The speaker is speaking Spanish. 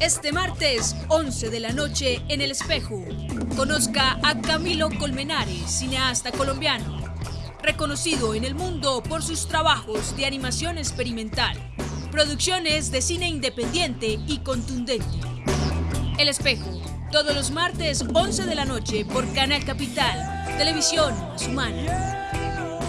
Este martes, 11 de la noche, en El Espejo. Conozca a Camilo Colmenares, cineasta colombiano, reconocido en el mundo por sus trabajos de animación experimental, producciones de cine independiente y contundente. El Espejo, todos los martes, 11 de la noche, por Canal Capital, Televisión Más Humana.